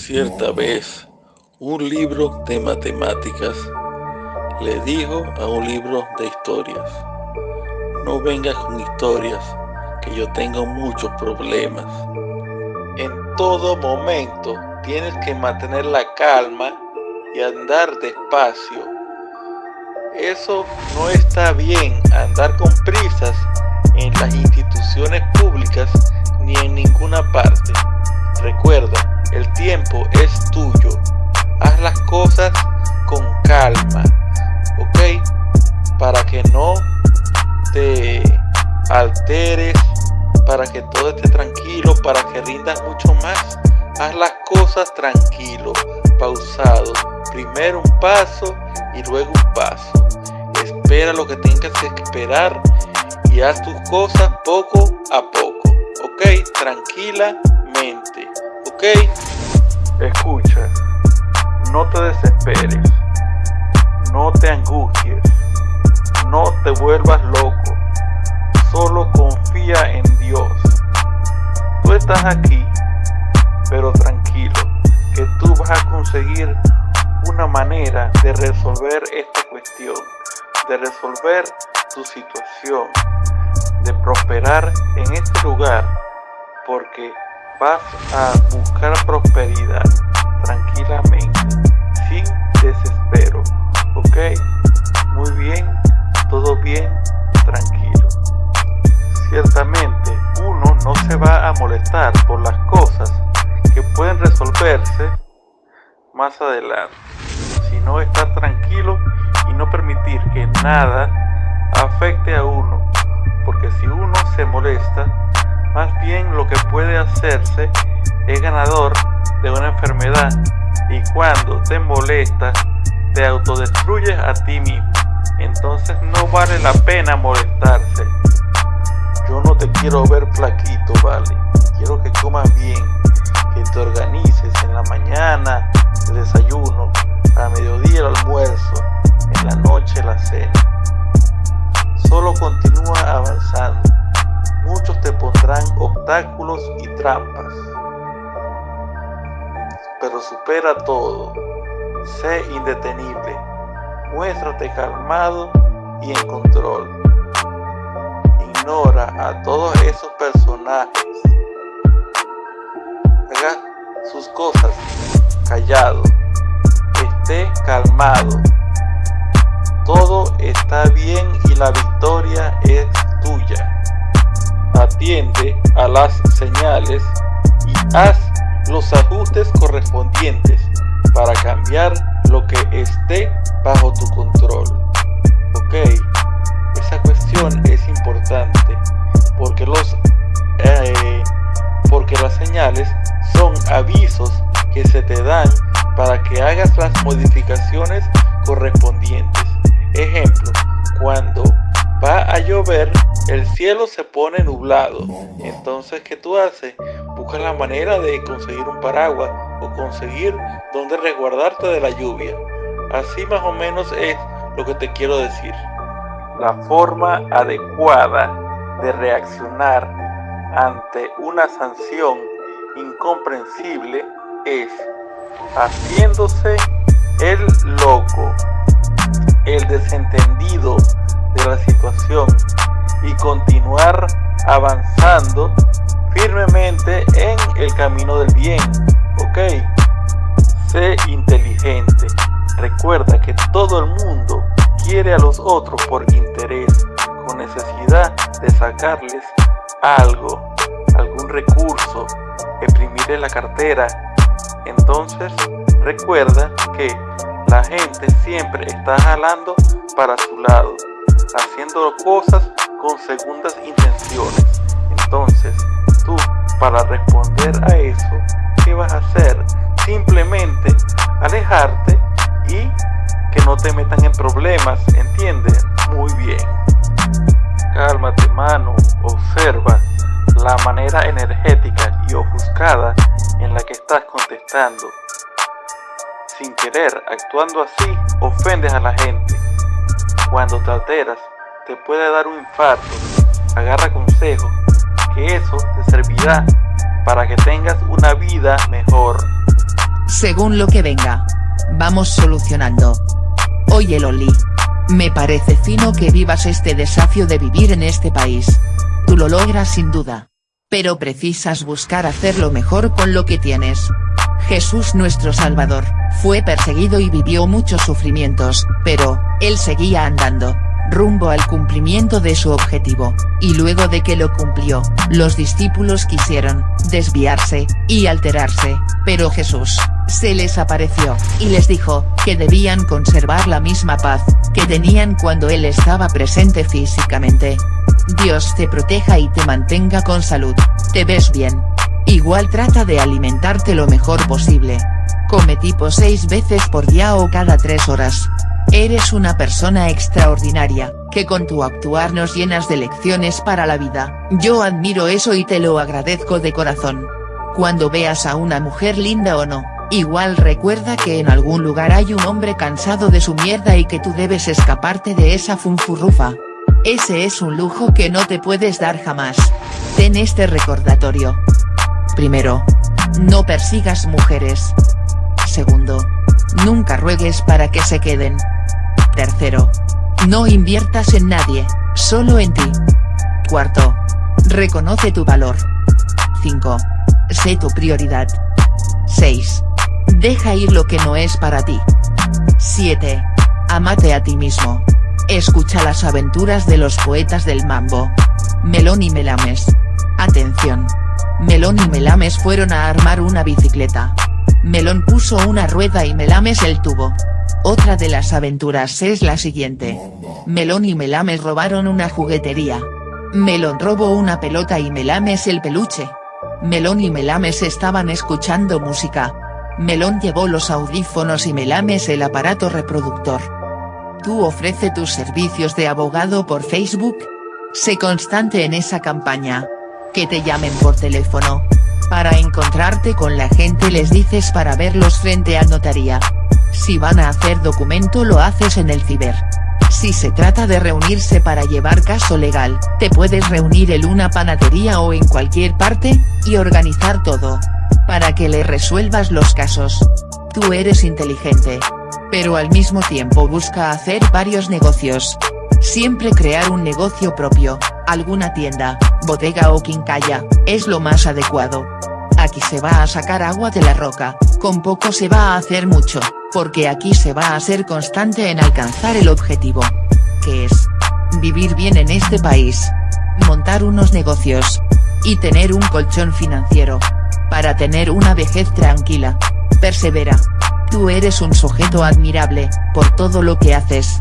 Cierta vez, un libro de matemáticas le dijo a un libro de historias, no vengas con historias, que yo tengo muchos problemas. En todo momento tienes que mantener la calma y andar despacio. Eso no está bien, andar con prisas en las instituciones públicas ni en ninguna parte. Recuerda, el tiempo es tuyo. Haz las cosas con calma, ¿ok? Para que no te alteres, para que todo esté tranquilo, para que rindas mucho más. Haz las cosas tranquilo, pausado. Primero un paso y luego un paso. Espera lo que tengas que esperar y haz tus cosas poco a poco. ¿Ok? Tranquilamente. ¿Ok? Escucha. No te desesperes. No te angusties. No te vuelvas loco. Solo confía en Dios. Tú estás aquí, pero tranquilo, que tú vas a conseguir una manera de resolver esta cuestión, de resolver tu situación, de prosperar en este lugar, porque vas a buscar prosperidad tranquilamente, sin desespero, ¿ok? Muy bien, todo bien, tranquilo. Ciertamente, uno no se va a molestar por las cosas que pueden resolverse más adelante, sino estar tranquilo y no permitir que nada afecte a uno, porque si uno se molesta, más bien lo que puede hacerse es ganador de una enfermedad y cuando te molesta te autodestruyes a ti mismo. Entonces no vale la pena molestarse. Yo no te quiero ver flaquito, vale. Quiero que comas bien, que te organices en la mañana el desayuno, a mediodía el almuerzo, en la noche la cena. Solo continúa avanzando. Muchos te pondrán obstáculos y trampas. Pero supera todo. Sé indetenible. Muéstrate calmado y en control. Ignora a todos esos personajes. Haga sus cosas callado. Esté calmado. Todo está bien y la victoria es tuya. Atiende a las señales y haz los ajustes correspondientes para cambiar lo que esté bajo tu control. Ok, esa cuestión es importante porque los eh, porque las señales son avisos que se te dan para que hagas las modificaciones correspondientes. Ejemplo, cuando va a llover, el cielo se pone nublado. Entonces, ¿qué tú haces? Busca la manera de conseguir un paraguas o conseguir donde resguardarte de la lluvia. Así más o menos es lo que te quiero decir. La forma adecuada de reaccionar ante una sanción incomprensible es haciéndose camino del bien. Ok, sé inteligente. Recuerda que todo el mundo quiere a los otros por interés, con necesidad de sacarles algo, algún recurso, exprimirle la cartera. Entonces, recuerda que la gente siempre está jalando para su lado, haciendo cosas con segundas intenciones. Entonces, tú, para responder a eso, ¿qué vas a hacer? Simplemente alejarte y que no te metan en problemas, ¿entiendes? Muy bien. Cálmate, mano, observa la manera energética y ofuscada en la que estás contestando. Sin querer, actuando así, ofendes a la gente. Cuando te alteras, te puede dar un infarto. Agarra consejos, que eso te servirá para que tengas una vida mejor. según lo que venga. Vamos solucionando. Oye Loli. Me parece fino que vivas este desafío de vivir en este país. Tú lo logras sin duda. Pero precisas buscar hacerlo mejor con lo que tienes. Jesús nuestro Salvador, fue perseguido y vivió muchos sufrimientos, pero, él seguía andando, rumbo al cumplimiento de su objetivo, y luego de que lo cumplió, los discípulos quisieron, desviarse, y alterarse, pero Jesús, se les apareció, y les dijo, que debían conservar la misma paz, que tenían cuando él estaba presente físicamente. Dios te proteja y te mantenga con salud, te ves bien. Igual trata de alimentarte lo mejor posible. Come tipo 6 veces por día o cada 3 horas. Eres una persona extraordinaria, que con tu actuar nos llenas de lecciones para la vida, yo admiro eso y te lo agradezco de corazón. Cuando veas a una mujer linda o no, igual recuerda que en algún lugar hay un hombre cansado de su mierda y que tú debes escaparte de esa funfurrufa. Ese es un lujo que no te puedes dar jamás. Ten este recordatorio. Primero. No persigas mujeres. Segundo. Nunca ruegues para que se queden. Tercero. No inviertas en nadie, solo en ti. Cuarto. Reconoce tu valor. 5. Sé tu prioridad. 6. Deja ir lo que no es para ti. 7. Amate a ti mismo. Escucha las aventuras de los poetas del mambo. Melón y Melames. Atención. Melón y Melames fueron a armar una bicicleta. Melón puso una rueda y Melames el tubo. Otra de las aventuras es la siguiente. Melón y Melames robaron una juguetería. Melón robó una pelota y Melames el peluche. Melón y Melames estaban escuchando música. Melón llevó los audífonos y Melames el aparato reproductor. ¿Tú ofrece tus servicios de abogado por Facebook? Sé constante en esa campaña. Que te llamen por teléfono. Para encontrarte con la gente les dices para verlos frente a notaría. Si van a hacer documento lo haces en el ciber. Si se trata de reunirse para llevar caso legal, te puedes reunir en una panadería o en cualquier parte, y organizar todo. Para que le resuelvas los casos. Tú eres inteligente. Pero al mismo tiempo busca hacer varios negocios. Siempre crear un negocio propio, alguna tienda, bodega o quincalla, es lo más adecuado. Aquí se va a sacar agua de la roca, con poco se va a hacer mucho, porque aquí se va a ser constante en alcanzar el objetivo. Que es? Vivir bien en este país. Montar unos negocios. Y tener un colchón financiero. Para tener una vejez tranquila. Persevera. Tú eres un sujeto admirable, por todo lo que haces.